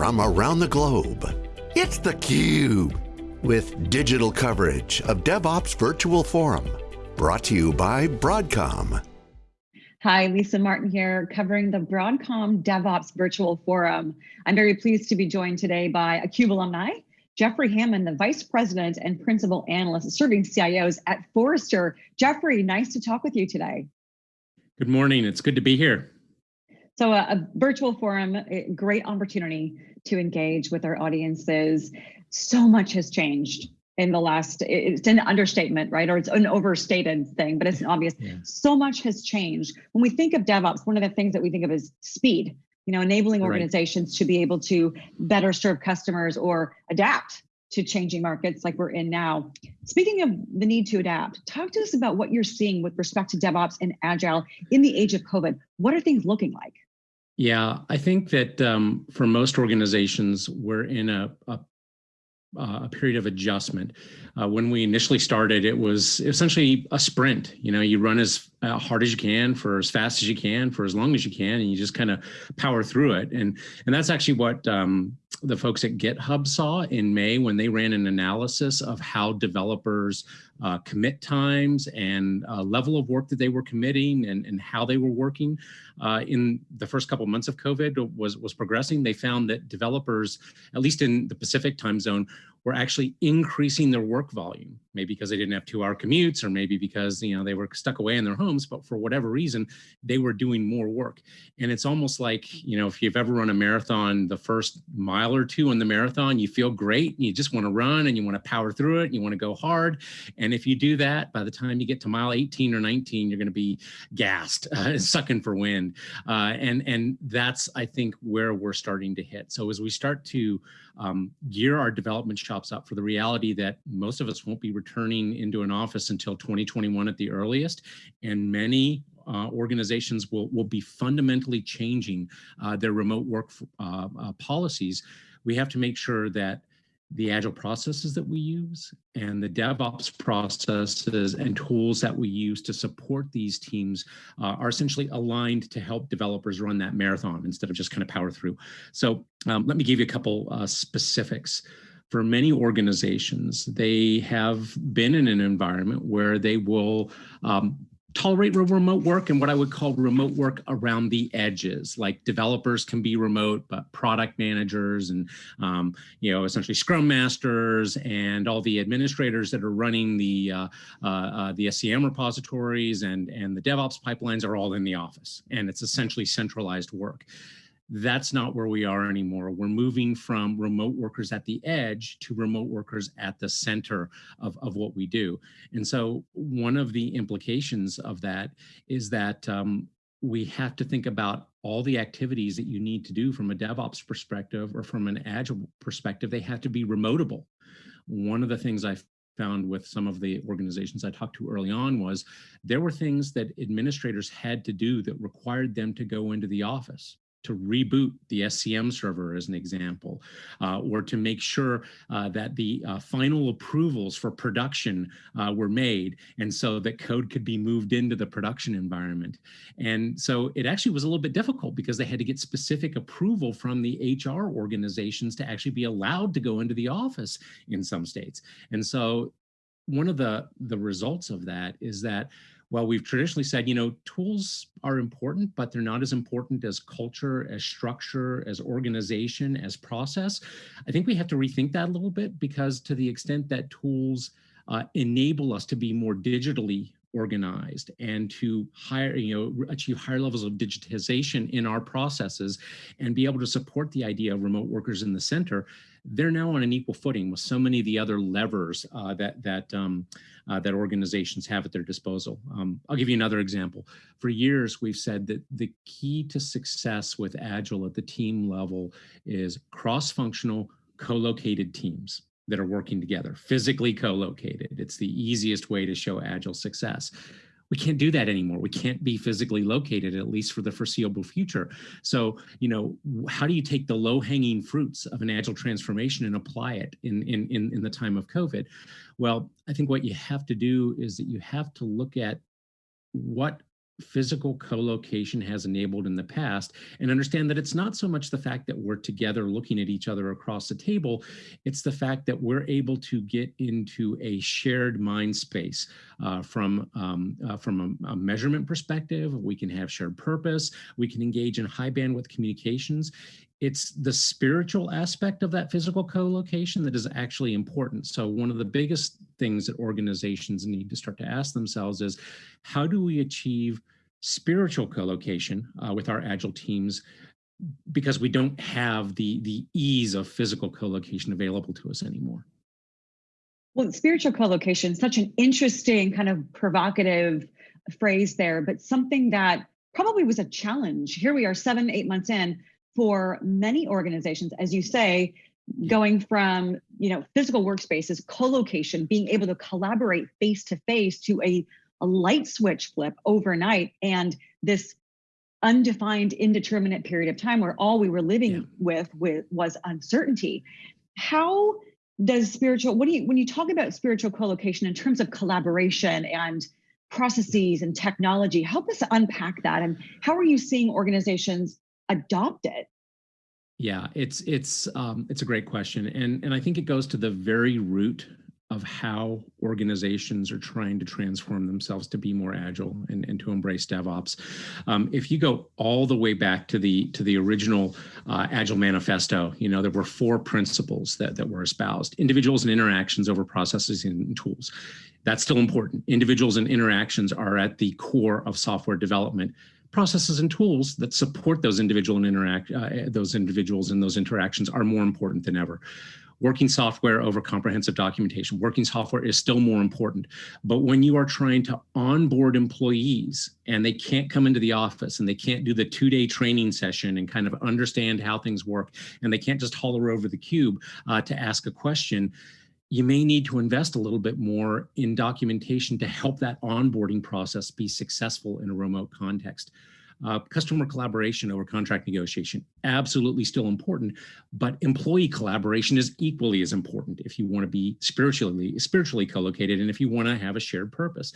from around the globe. It's theCUBE, with digital coverage of DevOps Virtual Forum. Brought to you by Broadcom. Hi, Lisa Martin here, covering the Broadcom DevOps Virtual Forum. I'm very pleased to be joined today by a CUBE alumni, Jeffrey Hammond, the Vice President and Principal Analyst serving CIOs at Forrester. Jeffrey, nice to talk with you today. Good morning, it's good to be here. So a, a, virtual forum, a great opportunity to engage with our audiences. So much has changed in the last, it's an understatement, right? Or it's an overstated thing, but it's obvious. Yeah. So much has changed. When we think of DevOps, one of the things that we think of is speed, you know, enabling organizations right. to be able to better serve customers or adapt to changing markets like we're in now. Speaking of the need to adapt, talk to us about what you're seeing with respect to DevOps and Agile in the age of COVID. What are things looking like? Yeah, I think that um, for most organizations, we're in a, a, a period of adjustment. Uh, when we initially started, it was essentially a sprint. You know, you run as uh, hard as you can for as fast as you can for as long as you can, and you just kind of power through it. And and that's actually what um, the folks at GitHub saw in May when they ran an analysis of how developers uh, commit times and uh, level of work that they were committing and, and how they were working uh, in the first couple months of COVID was, was progressing. They found that developers, at least in the Pacific time zone, were actually increasing their work volume, maybe because they didn't have two hour commutes or maybe because you know they were stuck away in their homes, but for whatever reason, they were doing more work. And it's almost like, you know, if you've ever run a marathon, the first mile or two in the marathon, you feel great and you just want to run and you want to power through it and you want to go hard. And if you do that, by the time you get to mile 18 or 19, you're going to be gassed, uh, sucking for wind. Uh, and, and that's, I think, where we're starting to hit. So as we start to um, gear our development shops up for the reality that most of us won't be returning into an office until 2021 at the earliest, and many uh, organizations will, will be fundamentally changing uh, their remote work uh, uh, policies, we have to make sure that the agile processes that we use and the DevOps processes and tools that we use to support these teams uh, are essentially aligned to help developers run that marathon instead of just kind of power through. So um, let me give you a couple uh, specifics. For many organizations, they have been in an environment where they will um, tolerate remote work and what I would call remote work around the edges. Like developers can be remote, but product managers and um, you know essentially Scrum masters and all the administrators that are running the uh, uh, uh, the SCM repositories and and the DevOps pipelines are all in the office, and it's essentially centralized work. That's not where we are anymore. We're moving from remote workers at the edge to remote workers at the center of, of what we do. And so one of the implications of that is that um, we have to think about all the activities that you need to do from a DevOps perspective or from an Agile perspective, they have to be remotable. One of the things I found with some of the organizations I talked to early on was there were things that administrators had to do that required them to go into the office to reboot the SCM server as an example, uh, or to make sure uh, that the uh, final approvals for production uh, were made and so that code could be moved into the production environment. And so it actually was a little bit difficult because they had to get specific approval from the HR organizations to actually be allowed to go into the office in some states. And so one of the, the results of that is that well, we've traditionally said, you know, tools are important, but they're not as important as culture, as structure, as organization, as process. I think we have to rethink that a little bit because to the extent that tools uh, enable us to be more digitally organized and to higher, you know, achieve higher levels of digitization in our processes and be able to support the idea of remote workers in the center, they're now on an equal footing with so many of the other levers uh, that that um, uh, that organizations have at their disposal. Um, I'll give you another example. For years, we've said that the key to success with Agile at the team level is cross-functional, co-located teams that are working together, physically co-located. It's the easiest way to show Agile success we can't do that anymore. We can't be physically located, at least for the foreseeable future. So, you know, how do you take the low hanging fruits of an agile transformation and apply it in, in, in, in the time of COVID? Well, I think what you have to do is that you have to look at what physical co-location has enabled in the past and understand that it's not so much the fact that we're together looking at each other across the table it's the fact that we're able to get into a shared mind space uh, from um, uh, from a, a, measurement perspective. We can have shared purpose. We can engage in high bandwidth communications it's the spiritual aspect of that physical co-location that is actually important. So one of the biggest things that organizations need to start to ask themselves is, how do we achieve spiritual co-location uh, with our agile teams because we don't have the, the ease of physical co-location available to us anymore? Well, spiritual co-location, such an interesting kind of provocative phrase there, but something that probably was a challenge. Here we are seven, eight months in, for many organizations, as you say, going from you know physical workspaces, co-location, being able to collaborate face to face to a, a light switch flip overnight, and this undefined, indeterminate period of time where all we were living yeah. with, with was uncertainty. How does spiritual what do you when you talk about spiritual co-location in terms of collaboration and processes and technology help us unpack that and how are you seeing organizations adopt it? Yeah, it's it's um, it's a great question, and and I think it goes to the very root of how organizations are trying to transform themselves to be more agile and, and to embrace DevOps. Um, if you go all the way back to the to the original uh, Agile Manifesto, you know there were four principles that that were espoused: individuals and interactions over processes and tools. That's still important. Individuals and interactions are at the core of software development processes and tools that support those individual and interact uh, those individuals and those interactions are more important than ever working software over comprehensive documentation. Working software is still more important. But when you are trying to onboard employees and they can't come into the office and they can't do the two-day training session and kind of understand how things work, and they can't just holler over the cube uh, to ask a question, you may need to invest a little bit more in documentation to help that onboarding process be successful in a remote context. Uh, customer collaboration over contract negotiation, absolutely still important, but employee collaboration is equally as important if you want to be spiritually spiritually co-located and if you want to have a shared purpose.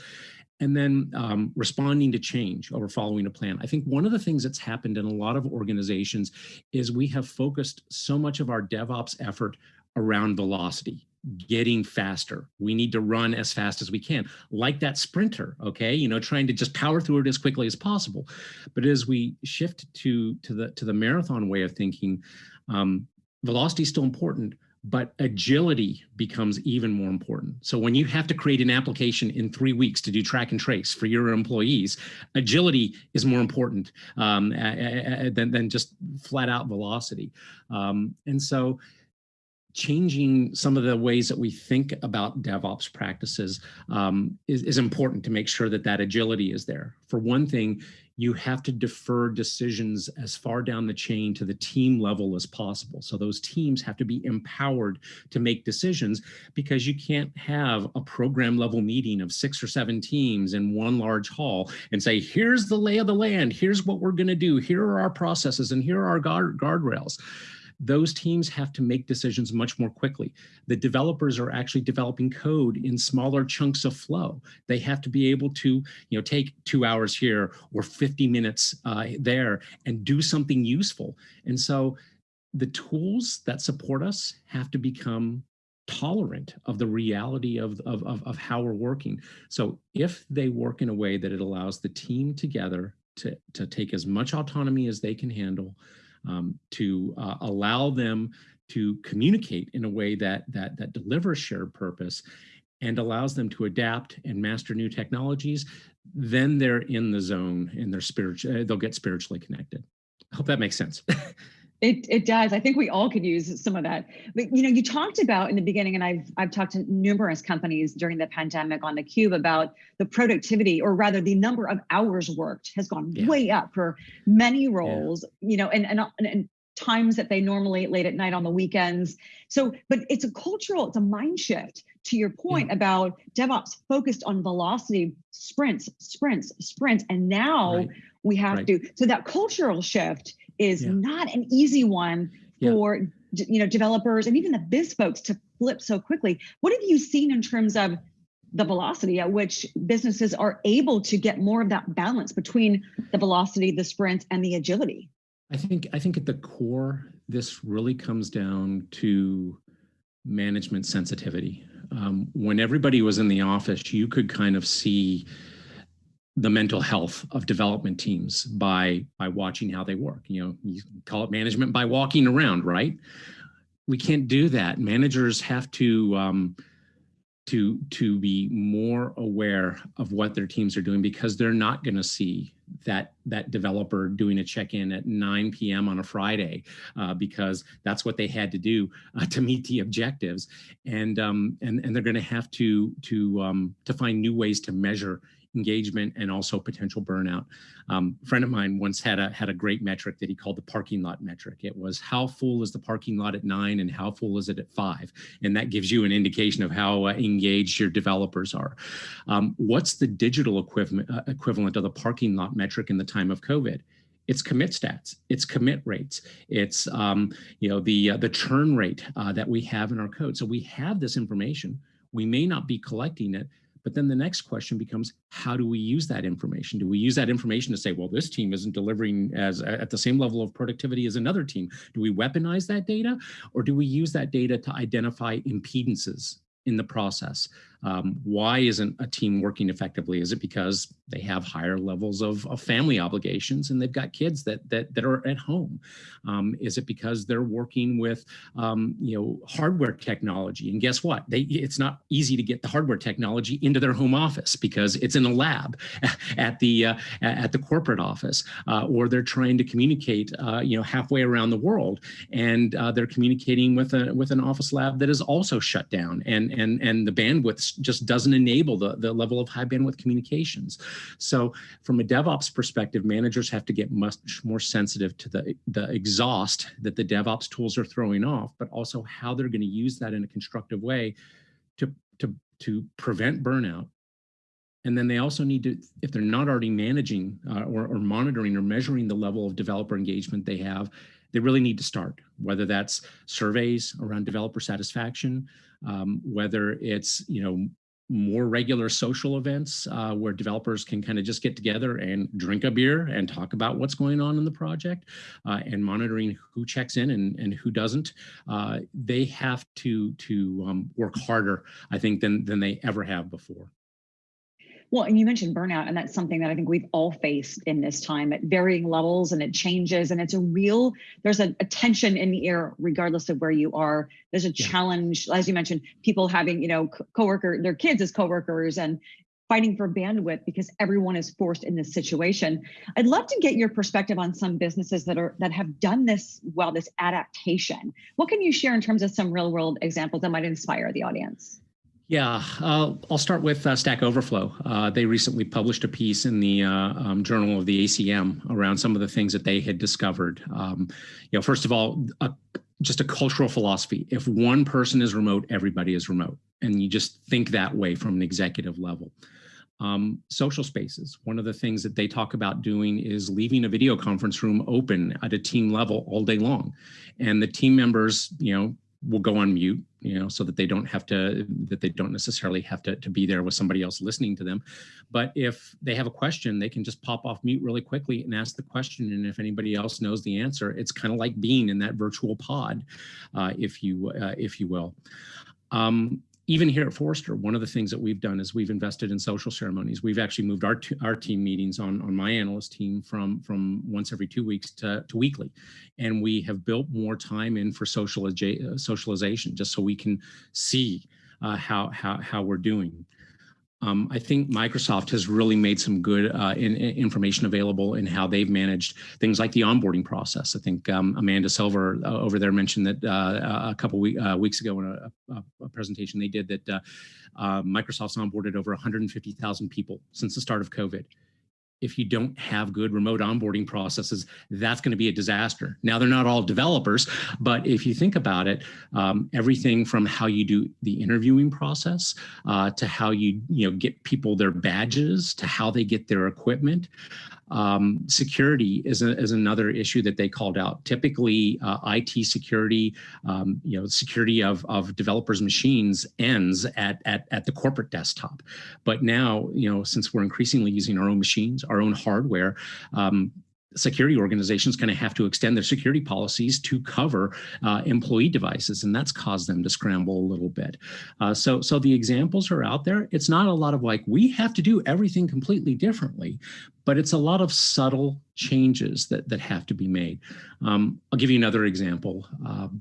And then um, responding to change over following a plan. I think one of the things that's happened in a lot of organizations is we have focused so much of our DevOps effort around velocity getting faster. We need to run as fast as we can, like that sprinter, okay? You know, trying to just power through it as quickly as possible. But as we shift to, to, the, to the marathon way of thinking, um, velocity is still important, but agility becomes even more important. So when you have to create an application in three weeks to do track and trace for your employees, agility is more important um, than, than just flat out velocity. Um, and so changing some of the ways that we think about DevOps practices um, is, is, important to make sure that that agility is there. For one thing, you have to defer decisions as far down the chain to the team level as possible. So those teams have to be empowered to make decisions because you can't have a program level meeting of six or seven teams in one large hall and say, here's the lay of the land, here's what we're gonna do, here are our processes, and here are our guard guardrails those teams have to make decisions much more quickly. The developers are actually developing code in smaller chunks of flow. They have to be able to you know, take two hours here or 50 minutes uh, there and do something useful. And so the tools that support us have to become tolerant of the reality of, of, of, of, how we're working. So if they work in a way that it allows the team together to, to take as much autonomy as they can handle, um, to uh, allow them to communicate in a way that, that, that delivers shared purpose and allows them to adapt and master new technologies, then they're in the zone and they're spiritual, they'll get spiritually connected. I hope that makes sense. It, it does. I think we all could use some of that. But you know, you talked about in the beginning, and I've I've talked to numerous companies during the pandemic on the cube about the productivity, or rather, the number of hours worked has gone yeah. way up for many roles. Yeah. You know, and, and and times that they normally late at night on the weekends. So, but it's a cultural, it's a mind shift to your point yeah. about DevOps focused on velocity, sprints, sprints, sprints, and now right. we have right. to. So that cultural shift is yeah. not an easy one for yeah. you know developers and even the biz folks to flip so quickly. What have you seen in terms of the velocity at which businesses are able to get more of that balance between the velocity, the sprint, and the agility? I think I think at the core, this really comes down to management sensitivity. Um, when everybody was in the office, you could kind of see the mental health of development teams by by watching how they work. You know, you call it management by walking around, right? We can't do that. Managers have to um, to to be more aware of what their teams are doing because they're not going to see that that developer doing a check-in at 9 p.m. on a Friday uh, because that's what they had to do uh, to meet the objectives, and um, and and they're going to have to to um, to find new ways to measure engagement and also potential burnout. Um, a friend of mine once had a had a great metric that he called the parking lot metric. It was how full is the parking lot at nine and how full is it at five, and that gives you an indication of how uh, engaged your developers are. Um, what's the digital equivalent uh, equivalent of the parking lot metric in the time of COVID? it's commit stats, it's commit rates, it's um, you know the uh, the churn rate uh, that we have in our code. So we have this information. We may not be collecting it, but then the next question becomes, how do we use that information? Do we use that information to say, well, this team isn't delivering as at the same level of productivity as another team? Do we weaponize that data or do we use that data to identify impedances in the process? Um, why isn't a team working effectively? Is it because they have higher levels of, of family obligations and they've got kids that that, that are at home? Um, is it because they're working with um, you know hardware technology? And guess what? They it's not easy to get the hardware technology into their home office because it's in a lab at the uh, at the corporate office, uh, or they're trying to communicate uh, you know halfway around the world, and uh, they're communicating with a with an office lab that is also shut down, and and and the bandwidth just doesn't enable the, the level of high bandwidth communications. So from a DevOps perspective, managers have to get much more sensitive to the, the exhaust that the DevOps tools are throwing off, but also how they're going to use that in a constructive way to, to, to prevent burnout and then they also need to, if they're not already managing uh, or, or, monitoring or measuring the level of developer engagement they have, they really need to start, whether that's surveys around developer satisfaction, um, whether it's, you know, more regular social events uh, where developers can kind of just get together and drink a beer and talk about what's going on in the project uh, and monitoring who checks in and, and who doesn't. Uh, they have to, to um, work harder, I think, than, than they ever have before. Well, and you mentioned burnout, and that's something that I think we've all faced in this time at varying levels, and it changes. And it's a real, there's a, a tension in the air, regardless of where you are. There's a yeah. challenge, as you mentioned, people having, you know, coworker, their kids as coworkers, and fighting for bandwidth because everyone is forced in this situation. I'd love to get your perspective on some businesses that are that have done this well, this adaptation. What can you share in terms of some real world examples that might inspire the audience? Yeah, uh, I'll start with uh, Stack Overflow. Uh, they recently published a piece in the uh, um, Journal of the ACM around some of the things that they had discovered. Um, you know, first of all, a, just a cultural philosophy. If one person is remote, everybody is remote. And you just think that way from an executive level. Um, social spaces. One of the things that they talk about doing is leaving a video conference room open at a team level all day long. And the team members, you know, will go on mute, you know, so that they don't have to, that they don't necessarily have to, to be there with somebody else listening to them. But if they have a question, they can just pop off mute really quickly and ask the question. And if anybody else knows the answer, it's kind of like being in that virtual pod, uh, if you, uh, if you will. Um, even here at Forrester, one of the things that we've done is we've invested in social ceremonies. We've actually moved our our team meetings on on my analyst team from from once every two weeks to, to weekly, and we have built more time in for social socialization just so we can see uh, how how how we're doing. Um, I think Microsoft has really made some good uh, in, in information available in how they've managed things like the onboarding process. I think um, Amanda Silver uh, over there mentioned that uh, a couple uh, weeks ago in a, a, a, presentation they did that uh, uh, Microsoft's onboarded over 150,000 people since the start of COVID if you don't have good remote onboarding processes, that's going to be a disaster. Now, they're not all developers, but if you think about it, um, everything from how you do the interviewing process uh, to how you, you know, get people their badges to how they get their equipment. Um, security is, a, is another issue that they called out. Typically, uh, IT security, um, you know, security of, of developers' machines ends at, at, at the corporate desktop. But now, you know, since we're increasingly using our own machines, our own hardware, um, security organizations kind of have to extend their security policies to cover uh, employee devices, and that's caused them to scramble a little bit. Uh, so, so the examples are out there. It's not a lot of like, we have to do everything completely differently, but it's a lot of subtle changes that, that have to be made. Um, I'll give you another example. Um,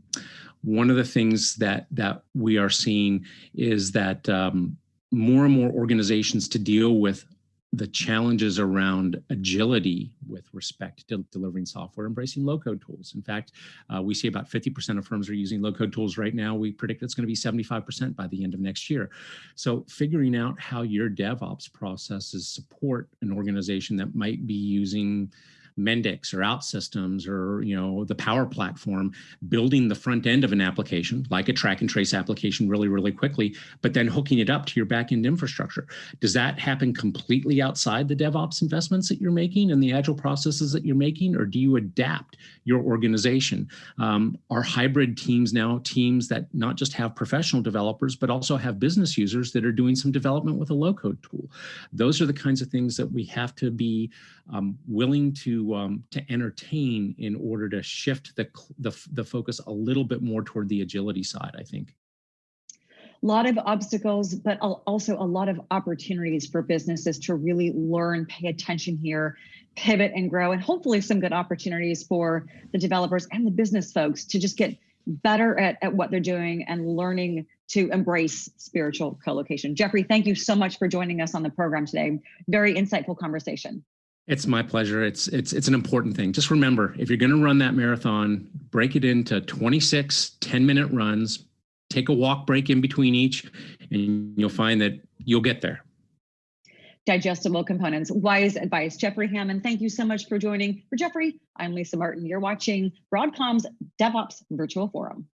one of the things that, that we are seeing is that um, more and more organizations to deal with the challenges around agility with respect to delivering software, embracing low-code tools. In fact, uh, we see about 50% of firms are using low-code tools right now. We predict it's going to be 75% by the end of next year. So figuring out how your DevOps processes support an organization that might be using Mendix or OutSystems or you know the Power Platform, building the front end of an application like a track and trace application really, really quickly, but then hooking it up to your backend infrastructure. Does that happen completely outside the DevOps investments that you're making and the agile processes that you're making, or do you adapt your organization? Um, are hybrid teams now teams that not just have professional developers, but also have business users that are doing some development with a low-code tool? Those are the kinds of things that we have to be um, willing to um, to entertain in order to shift the, the the focus a little bit more toward the agility side. I think. A lot of obstacles, but also a lot of opportunities for businesses to really learn, pay attention here, pivot and grow, and hopefully some good opportunities for the developers and the business folks to just get better at, at what they're doing and learning to embrace spiritual co-location. Jeffrey, thank you so much for joining us on the program today. Very insightful conversation. It's my pleasure. It's it's it's an important thing. Just remember, if you're going to run that marathon, break it into 26 10-minute runs. Take a walk break in between each, and you'll find that you'll get there. Digestible components, wise advice. Jeffrey Hammond, thank you so much for joining. For Jeffrey, I'm Lisa Martin. You're watching Broadcom's DevOps Virtual Forum.